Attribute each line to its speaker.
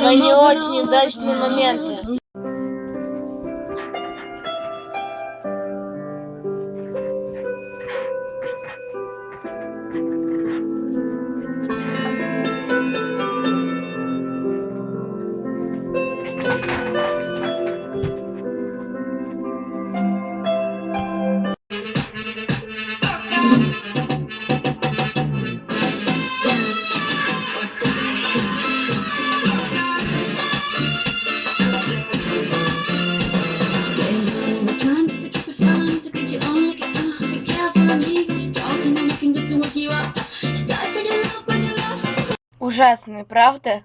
Speaker 1: но не очень удачные моменты. Ужасные, правда?